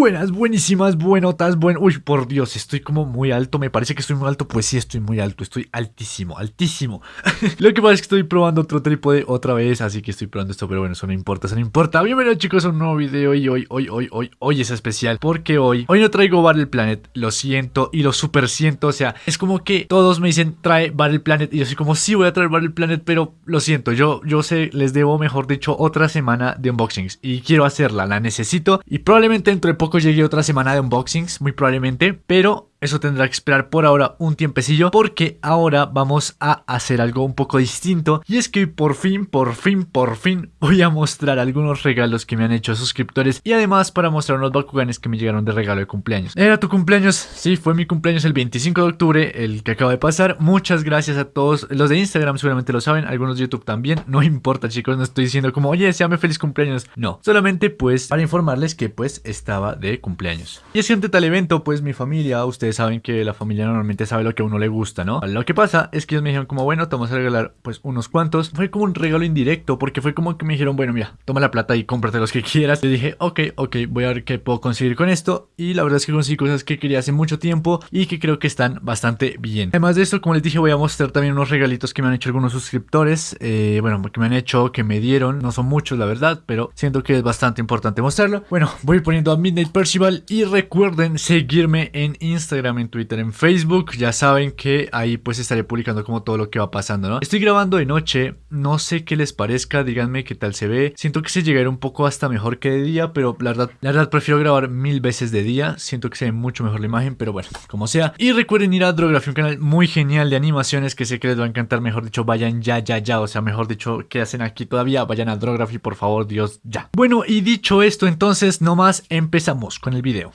Buenas, buenísimas, buenotas, buen... Uy, por Dios, estoy como muy alto, me parece que estoy muy alto, pues sí, estoy muy alto, estoy altísimo, altísimo. Lo que pasa es que estoy probando otro trípode otra vez, así que estoy probando esto, pero bueno, eso no importa, eso no importa. Bienvenidos chicos a un nuevo video y hoy, hoy, hoy, hoy, hoy es especial, porque hoy, hoy no traigo Battle Planet, lo siento y lo super siento, o sea, es como que todos me dicen trae Battle Planet y yo soy como, sí voy a traer Battle Planet, pero lo siento, yo, yo sé, les debo, mejor dicho, otra semana de unboxings y quiero hacerla, la necesito y probablemente dentro de poco llegue otra semana de unboxings, muy probablemente, pero eso tendrá que esperar por ahora un tiempecillo porque ahora vamos a hacer algo un poco distinto y es que por fin, por fin, por fin voy a mostrar algunos regalos que me han hecho suscriptores y además para mostrar unos Bakuganes que me llegaron de regalo de cumpleaños. ¿Era tu cumpleaños? Sí, fue mi cumpleaños el 25 de octubre, el que acaba de pasar. Muchas gracias a todos. Los de Instagram seguramente lo saben, algunos de YouTube también. No importa chicos, no estoy diciendo como, oye, me feliz cumpleaños. No, solamente pues para informarles que pues estaba de cumpleaños. Y es que ante tal evento pues mi familia, ustedes saben que la familia normalmente sabe lo que a uno le gusta, ¿no? Lo que pasa es que ellos me dijeron como, bueno, te vamos a regalar pues unos cuantos. Fue como un regalo indirecto porque fue como que me dijeron, bueno, mira, toma la plata y cómprate los que quieras. Le dije, ok, ok, voy a ver qué puedo conseguir con esto. Y la verdad es que conseguí cosas que quería hace mucho tiempo y que creo que están bastante bien. Además de esto, como les dije, voy a mostrar también unos regalitos que me han hecho algunos suscriptores. Eh, bueno, que me han hecho, que me dieron. No son muchos, la verdad, pero siento que es bastante importante mostrarlo. Bueno, voy poniendo a Midnight Percival y recuerden seguirme en Instagram en Twitter, en Facebook. Ya saben que ahí pues estaré publicando como todo lo que va pasando, ¿no? Estoy grabando de noche, no sé qué les parezca, díganme qué tal se ve. Siento que se llegará un poco hasta mejor que de día, pero la verdad, la verdad prefiero grabar mil veces de día. Siento que se ve mucho mejor la imagen, pero bueno, como sea. Y recuerden ir a Drography, un canal muy genial de animaciones que sé que les va a encantar. Mejor dicho, vayan ya, ya, ya. O sea, mejor dicho, ¿qué hacen aquí todavía? Vayan a Drography, por favor, Dios, ya. Bueno, y dicho esto, entonces, nomás empezamos con el video.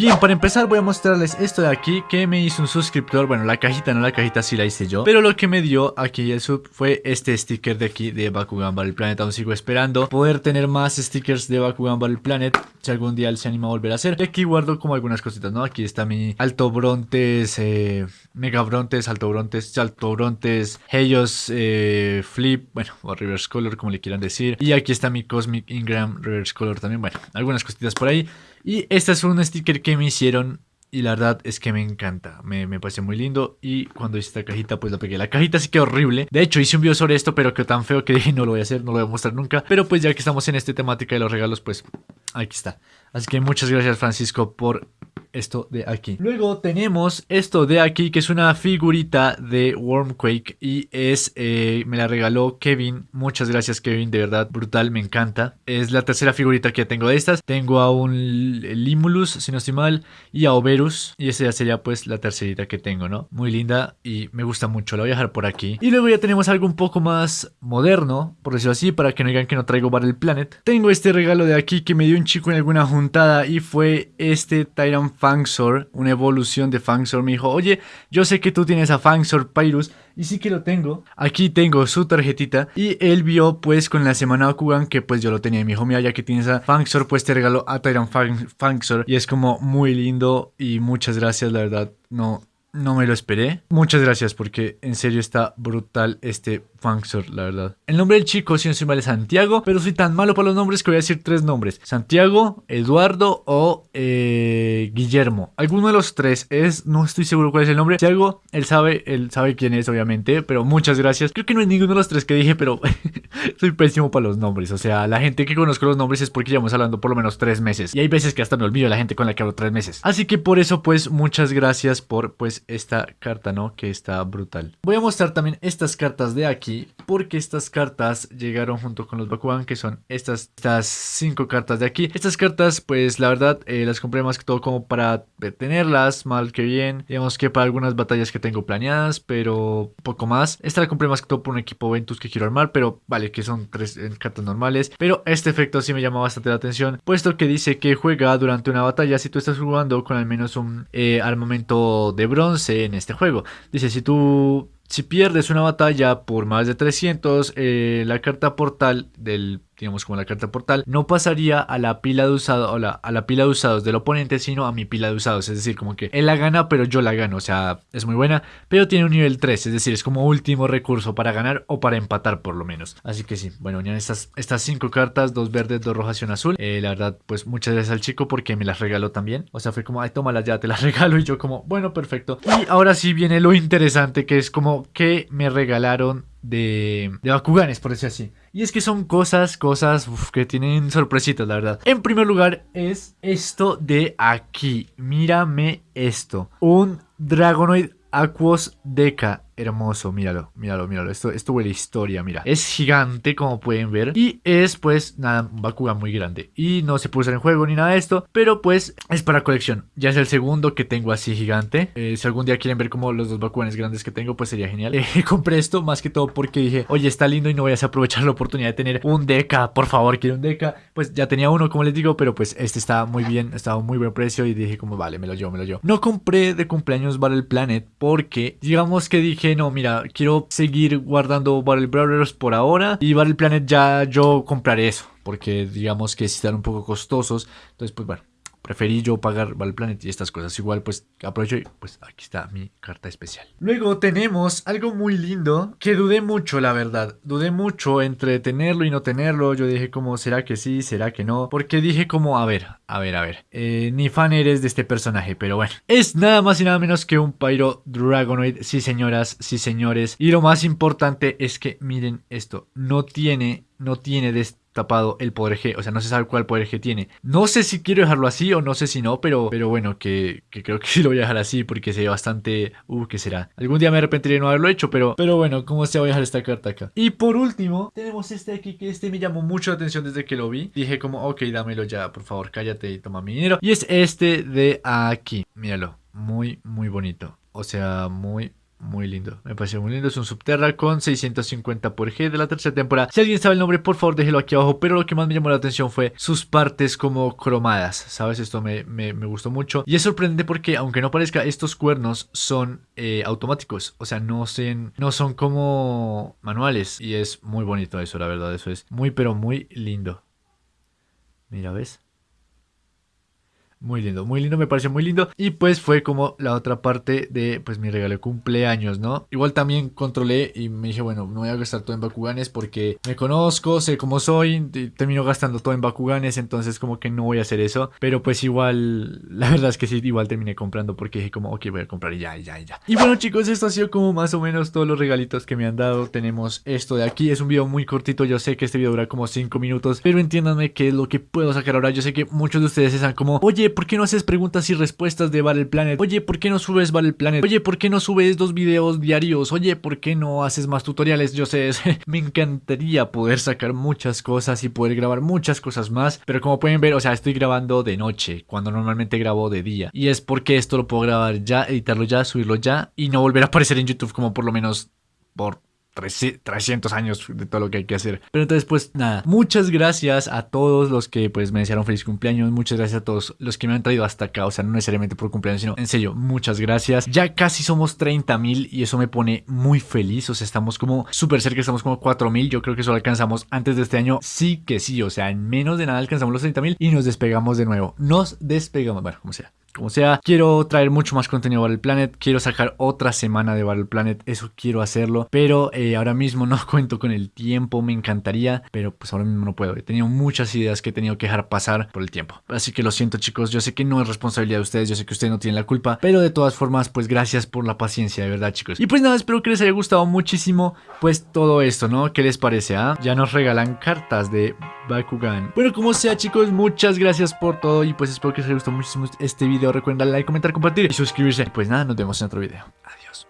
Bien, para empezar voy a mostrarles esto de aquí que me hizo un suscriptor, bueno la cajita no, la cajita sí la hice yo. Pero lo que me dio aquí el sub fue este sticker de aquí de Bakugan Battle Planet. Aún sigo esperando poder tener más stickers de Bakugan Battle Planet Si algún día él se anima a volver a hacer. Y aquí guardo como algunas cositas, ¿no? Aquí está mi Alto Brontes, eh, Mega Brontes, Alto Brontes, Alto eh, Flip, bueno, o Reverse Color como le quieran decir. Y aquí está mi Cosmic Ingram Reverse Color también, bueno, algunas cositas por ahí y este es un sticker que me hicieron y la verdad es que me encanta, me, me, parece muy lindo. Y cuando hice esta cajita pues la pegué. La cajita sí quedó horrible. De hecho hice un video sobre esto pero quedó tan feo que dije no lo voy a hacer, no lo voy a mostrar nunca Pero pues ya que estamos en esta temática de los regalos pues aquí está. Así que muchas gracias Francisco por esto de aquí. Luego tenemos esto de aquí que es una figurita de Wormquake y es, eh, me la regaló Kevin. Muchas gracias Kevin, de verdad, brutal, me encanta. Es la tercera figurita que tengo de estas. Tengo a un Limulus, si no estoy mal, y a Oberus. Y esa ya sería pues la tercerita que tengo, ¿no? Muy linda y me gusta mucho, la voy a dejar por aquí. Y luego ya tenemos algo un poco más moderno, por decirlo así, para que no digan que no traigo Battle Planet. Tengo este regalo de aquí que me dio un chico en alguna juntada y fue este Tyrant Fangsor, una evolución de Fangsor, me dijo, oye, yo sé que tú tienes a Fangsor Pyrus, y sí que lo tengo. Aquí tengo su tarjetita, y él vio pues con la semana Bakugan que pues yo lo tenía, y me dijo, mira, ya que tienes a Fangsor, pues te regalo a Tyrant Fangsor, y es como muy lindo, y muchas gracias, la verdad, no, no me lo esperé. Muchas gracias porque en serio está brutal este Funksor, la verdad. El nombre del chico, si no soy mal, es Santiago, pero soy tan malo para los nombres que voy a decir tres nombres. Santiago, Eduardo o eh, Guillermo. Alguno de los tres es, no estoy seguro cuál es el nombre. Santiago, él sabe, él sabe quién es, obviamente, pero muchas gracias. Creo que no es ninguno de los tres que dije, pero soy pésimo para los nombres. O sea, la gente que conozco los nombres es porque llevamos hablando por lo menos tres meses. Y hay veces que hasta me olvido la gente con la que hablo tres meses. Así que por eso, pues, muchas gracias por, pues, esta carta, ¿no? Que está brutal. Voy a mostrar también estas cartas de aquí porque estas cartas llegaron junto con los Bakugan que son estas, estas cinco cartas de aquí. Estas cartas pues la verdad eh, las compré más que todo como para tenerlas mal que bien. Digamos que para algunas batallas que tengo planeadas pero poco más. Esta la compré más que todo por un equipo Ventus que quiero armar pero vale que son tres eh, cartas normales. Pero este efecto sí me llama bastante la atención puesto que dice que juega durante una batalla si tú estás jugando con al menos un eh, armamento de bronce en este juego. Dice si tú si pierdes una batalla por más de 300, eh, la carta portal del digamos como la carta portal, no pasaría a la pila de usados, a la pila de usados del oponente, sino a mi pila de usados. Es decir, como que él la gana, pero yo la gano. O sea, es muy buena, pero tiene un nivel 3, es decir, es como último recurso para ganar o para empatar por lo menos. Así que sí, bueno, ya estas, estas cinco cartas, dos verdes, dos rojas y una azul. Eh, la verdad, pues muchas gracias al chico porque me las regaló también. O sea, fue como, ay, tómalas ya, te las regalo. Y yo como, bueno, perfecto. Y ahora sí viene lo interesante, que es como que me regalaron de, de Bakuganes, por decir así. Y es que son cosas, cosas que tienen sorpresitas, la verdad. En primer lugar es esto de aquí. Mírame esto. Un Dragonoid Aquos Deca hermoso, míralo, míralo, míralo. Esto, esto huele historia, mira. Es gigante, como pueden ver. Y es, pues, nada, un Bakugan muy grande. Y no se puede usar en juego ni nada de esto. Pero, pues, es para colección. Ya es el segundo que tengo así gigante. Eh, si algún día quieren ver como los dos Bakuganes grandes que tengo, pues sería genial. Eh, compré esto más que todo porque dije, oye, está lindo y no voy a aprovechar la oportunidad de tener un Deca. Por favor, quiero un Deca. Pues ya tenía uno, como les digo, pero pues este está muy bien, estaba a muy buen precio. Y dije, como, vale, me lo llevo, me lo llevo. No compré de cumpleaños Battle Planet porque, digamos que dije, no, mira, quiero seguir guardando Battle Brawlers por ahora y Battle Planet ya yo compraré eso, porque digamos que están un poco costosos, entonces pues bueno, preferí yo pagar Battle Planet y estas cosas. Igual pues aprovecho y pues aquí está mi carta especial. Luego tenemos algo muy lindo que dudé mucho la verdad. Dudé mucho entre tenerlo y no tenerlo. Yo dije como será que sí, será que no. Porque dije como a ver, a ver, a ver. Eh, ni fan eres de este personaje, pero bueno. Es nada más y nada menos que un Pyro Dragonoid. Sí señoras, sí señores. Y lo más importante es que miren esto. No tiene, no tiene de tapado el poder G, o sea, no se sabe cuál poder G tiene. No sé si quiero dejarlo así o no sé si no, pero, pero bueno, que, creo que sí lo voy a dejar así porque se bastante... Uh, ¿qué será? Algún día me arrepentiré de no haberlo hecho, pero, pero bueno, como sea, voy a dejar esta carta acá. Y por último, tenemos este aquí, que este me llamó mucho la atención desde que lo vi. Dije como, ok, dámelo ya, por favor, cállate y toma mi dinero. Y es este de aquí, míralo, muy, muy bonito. O sea, muy, muy lindo, me pareció muy lindo. Es un Subterra con 650 por G de la tercera temporada. Si alguien sabe el nombre, por favor déjelo aquí abajo. Pero lo que más me llamó la atención fue sus partes como cromadas. ¿Sabes? Esto me, me, gustó mucho. Y es sorprendente porque, aunque no parezca, estos cuernos son eh, automáticos. O sea, no, son, no son como manuales. Y es muy bonito eso, la verdad. Eso es muy, pero muy lindo. Mira, ¿ves? Muy lindo, muy lindo, me pareció muy lindo. Y pues fue como la otra parte de pues mi regalo de cumpleaños, ¿no? Igual también controlé y me dije, bueno, no voy a gastar todo en Bakuganes porque me conozco, sé cómo soy, termino gastando todo en Bakuganes, entonces como que no voy a hacer eso. Pero pues igual, la verdad es que sí, igual terminé comprando porque dije como, ok, voy a comprar y ya, ya, ya. Y bueno chicos, esto ha sido como más o menos todos los regalitos que me han dado. Tenemos esto de aquí, es un video muy cortito, yo sé que este video dura como 5 minutos, pero entiéndanme que es lo que puedo sacar ahora. Yo sé que muchos de ustedes están como, oye, ¿por qué no haces preguntas y respuestas de Battle Planet? Oye, ¿por qué no subes Battle Planet? Oye, ¿por qué no subes dos videos diarios? Oye, ¿por qué no haces más tutoriales? Yo sé, me encantaría poder sacar muchas cosas y poder grabar muchas cosas más, pero como pueden ver, o sea, estoy grabando de noche, cuando normalmente grabo de día. Y es porque esto lo puedo grabar ya, editarlo ya, subirlo ya y no volver a aparecer en YouTube como por lo menos por 300 años de todo lo que hay que hacer. Pero entonces, pues nada, muchas gracias a todos los que pues me desearon feliz cumpleaños, muchas gracias a todos los que me han traído hasta acá, o sea, no necesariamente por cumpleaños, sino en serio, muchas gracias. Ya casi somos 30 mil y eso me pone muy feliz, o sea, estamos como súper cerca, estamos como 4 mil, yo creo que eso lo alcanzamos antes de este año, sí que sí, o sea, en menos de nada alcanzamos los 30 mil y nos despegamos de nuevo, nos despegamos, bueno, como sea. Como sea, quiero traer mucho más contenido de Battle Planet, quiero sacar otra semana de Battle Planet, eso quiero hacerlo, pero eh, ahora mismo no cuento con el tiempo, me encantaría, pero pues ahora mismo no puedo. He tenido muchas ideas que he tenido que dejar pasar por el tiempo. Así que lo siento chicos, yo sé que no es responsabilidad de ustedes, yo sé que ustedes no tienen la culpa, pero de todas formas, pues gracias por la paciencia, de verdad chicos. Y pues nada, espero que les haya gustado muchísimo pues todo esto, ¿no? ¿Qué les parece? Ah? Ya nos regalan cartas de Bakugan. Bueno, como sea chicos, muchas gracias por todo y pues espero que les haya gustado muchísimo este video recuerden like, comentar, compartir y suscribirse. Pues nada, nos vemos en otro video. Adiós.